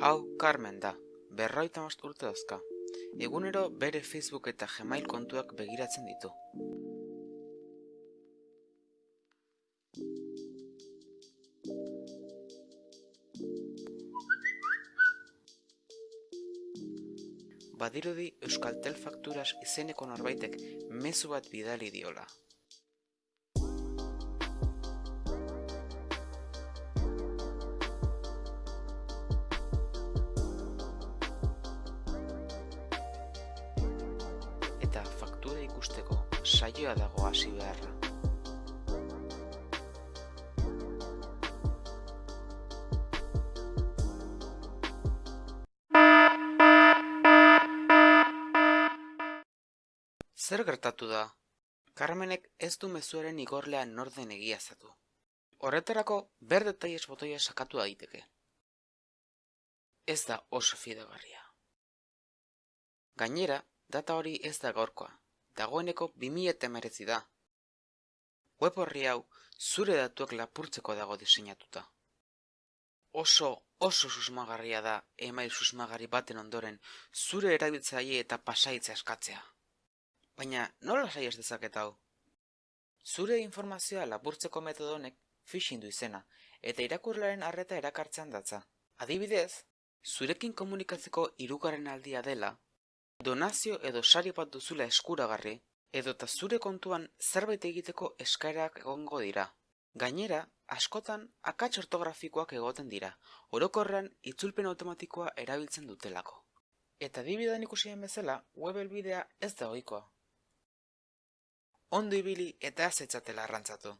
Hau Carmen da, berroita most urte dauzka. Egunero bere Facebook eta Gmail kontuak begiratzen ditu. Badirudi Euskaltel Fakturas izeneko norbaitek mezu bat bidali diola. Eta faktura ikusteko saioa dago hasi beharra. Zer gertatu da? Carmenek ez du mezuaren igorlea norden egiazatu. Horretarako ber detailes botoia sakatu daiteke. Ez da oso fidagarria. Gainera, data hori ez da gaurkoa, dagoeneko 2019 da. Web horri hau zure datuak lapurtzeko dago diseinatuta. Oso, oso susmagarria da email susmagarri baten ondoren zure erabiltzaile eta pasaitza eskatzea. Baina nola saiez dezaket hau? Zure informazioa lapurtzeko metodo honek phishing du izena eta irakurlearen arreta erakartzean datza. Adibidez, zurekin komunikatzeko hirugarren aldia dela, donazio edo sari bat duzula eskuragarri, edota zure kontuan zerbait egiteko eskaerak egongo dira. Gainera, askotan akats ortografikoak egoten dira, orokorrean itzulpen automatikoa erabiltzen dutelako. Eta adibidean ikusien bezala, web helbidea ez da ohikoa. Ondo ibili eta ez etzatela arrantzatu.